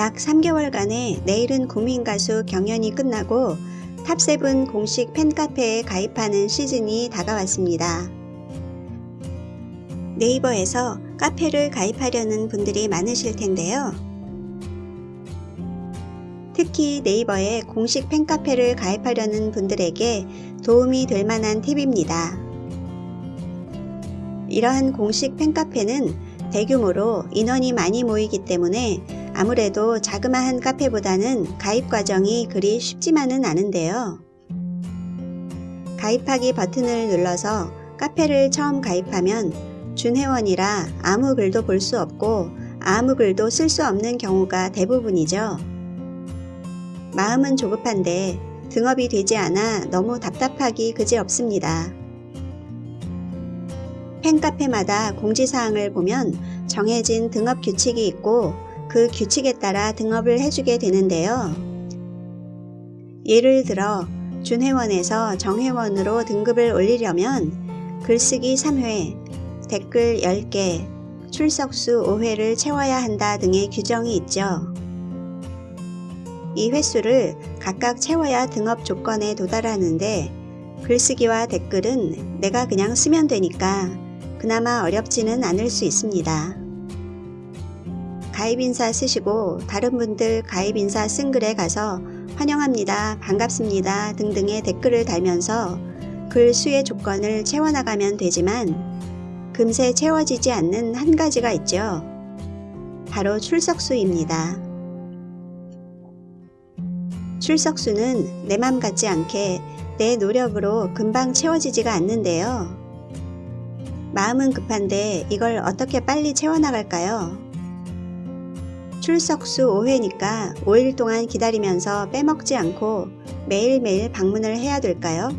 약 3개월간의 내일은 국민 가수 경연이 끝나고 top seven 공식 팬카페에 가입하는 시즌이 다가왔습니다. 네이버에서 카페를 가입하려는 분들이 많으실 텐데요. 특히 네이버에 공식 팬카페를 가입하려는 분들에게 도움이 될 만한 팁입니다. 이러한 공식 팬카페는 대규모로 인원이 많이 모이기 때문에 아무래도 자그마한 카페보다는 가입 과정이 그리 쉽지만은 않은데요. 가입하기 버튼을 눌러서 카페를 처음 가입하면 준회원이라 아무 글도 볼 수 없고 아무 글도 쓸 수 없는 경우가 대부분이죠. 마음은 조급한데 등업이 되지 않아 너무 답답하기 그지없습니다. 팬카페마다 공지사항을 보면 정해진 등업 규칙이 있고 그 규칙에 따라 등업을 해주게 되는데요. 예를 들어 준회원에서 정회원으로 등급을 올리려면 글쓰기 3회, 댓글 10개, 출석수 5회를 채워야 한다 등의 규정이 있죠. 이 횟수를 각각 채워야 등업 조건에 도달하는데 글쓰기와 댓글은 내가 그냥 쓰면 되니까 그나마 어렵지는 않을 수 있습니다. 가입인사 쓰시고 다른 분들 가입인사 쓴 글에 가서 환영합니다, 반갑습니다 등등의 댓글을 달면서 글 수의 조건을 채워나가면 되지만 금세 채워지지 않는 한 가지가 있죠. 바로 출석수입니다. 출석수는 내 맘 같지 않게 내 노력으로 금방 채워지지가 않는데요. 마음은 급한데 이걸 어떻게 빨리 채워나갈까요? 출석수 5회니까 5일 동안 기다리면서 빼먹지 않고 매일매일 방문을 해야 될까요?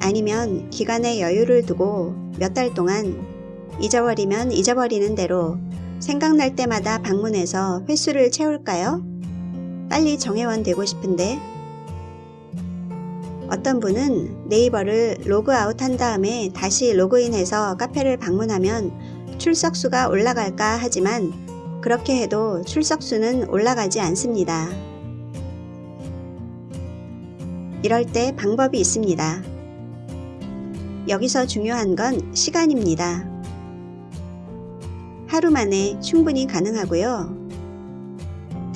아니면 기간에 여유를 두고 몇 달 동안 잊어버리면 잊어버리는 대로 생각날 때마다 방문해서 횟수를 채울까요? 빨리 정회원 되고 싶은데 어떤 분은 네이버를 로그아웃 한 다음에 다시 로그인해서 카페를 방문하면 출석수가 올라갈까 하지만 그렇게 해도 출석수는 올라가지 않습니다. 이럴 때 방법이 있습니다. 여기서 중요한 건 시간입니다. 하루 만에 충분히 가능하고요.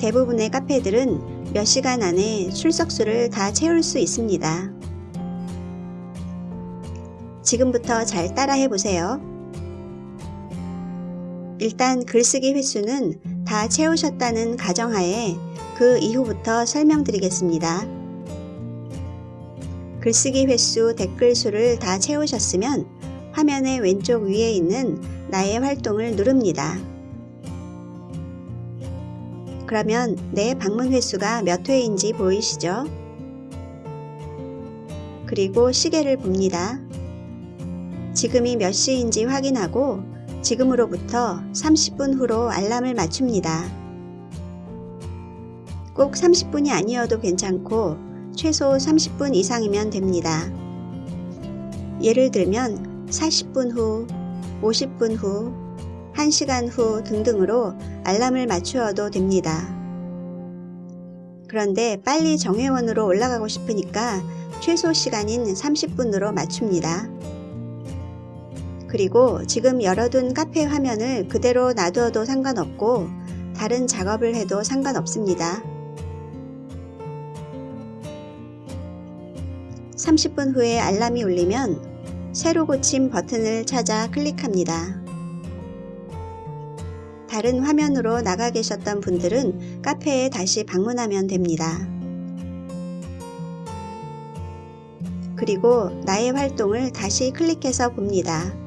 대부분의 카페들은 몇 시간 안에 출석수를 다 채울 수 있습니다. 지금부터 잘 따라해 보세요. 일단 글쓰기 횟수는 다 채우셨다는 가정하에 그 이후부터 설명드리겠습니다. 글쓰기 횟수, 댓글 수를 다 채우셨으면 화면의 왼쪽 위에 있는 나의 활동을 누릅니다. 그러면 내 방문 횟수가 몇 회인지 보이시죠? 그리고 시계를 봅니다. 지금이 몇 시인지 확인하고 지금으로부터 30분 후로 알람을 맞춥니다. 꼭 30분이 아니어도 괜찮고 최소 30분 이상이면 됩니다. 예를 들면 40분 후, 50분 후, 1시간 후 등등으로 알람을 맞추어도 됩니다. 그런데 빨리 정회원으로 올라가고 싶으니까 최소 시간인 30분으로 맞춥니다. 그리고 지금 열어둔 카페 화면을 그대로 놔두어도 상관없고 다른 작업을 해도 상관없습니다. 30분 후에 알람이 울리면 새로 고침 버튼을 찾아 클릭합니다. 다른 화면으로 나가 계셨던 분들은 카페에 다시 방문하면 됩니다. 그리고 나의 활동을 다시 클릭해서 봅니다.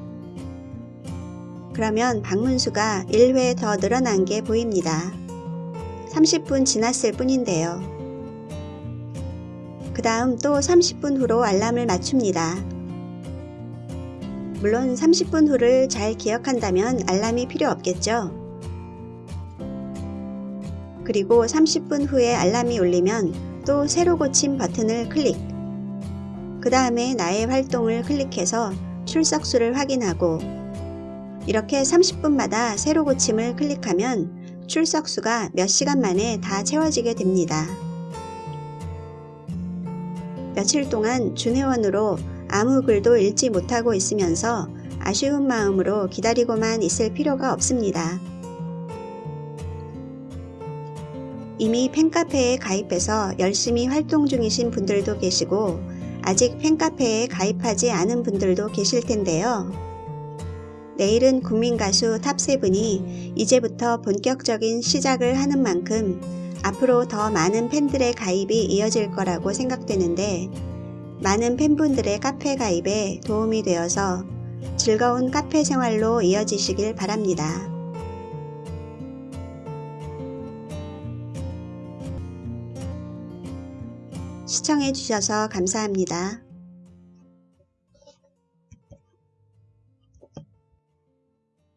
그러면 방문수가 1회 더 늘어난 게 보입니다. 30분 지났을 뿐인데요. 그 다음 또 30분 후로 알람을 맞춥니다. 물론 30분 후를 잘 기억한다면 알람이 필요 없겠죠. 그리고 30분 후에 알람이 울리면 또 새로 고침 버튼을 클릭 그 다음에 나의 활동을 클릭해서 출석수를 확인하고 이렇게 30분마다 새로 고침을 클릭하면 출석수가 몇 시간 만에 다 채워지게 됩니다. 며칠 동안 준회원으로 아무 글도 읽지 못하고 있으면서 아쉬운 마음으로 기다리고만 있을 필요가 없습니다. 이미 팬카페에 가입해서 열심히 활동 중이신 분들도 계시고 아직 팬카페에 가입하지 않은 분들도 계실 텐데요. 내일은 국민가수 top 7이 이제부터 본격적인 시작을 하는 만큼 앞으로 더 많은 팬들의 가입이 이어질 거라고 생각되는데 많은 팬분들의 카페 가입에 도움이 되어서 즐거운 카페 생활로 이어지시길 바랍니다. 시청해주셔서 감사합니다.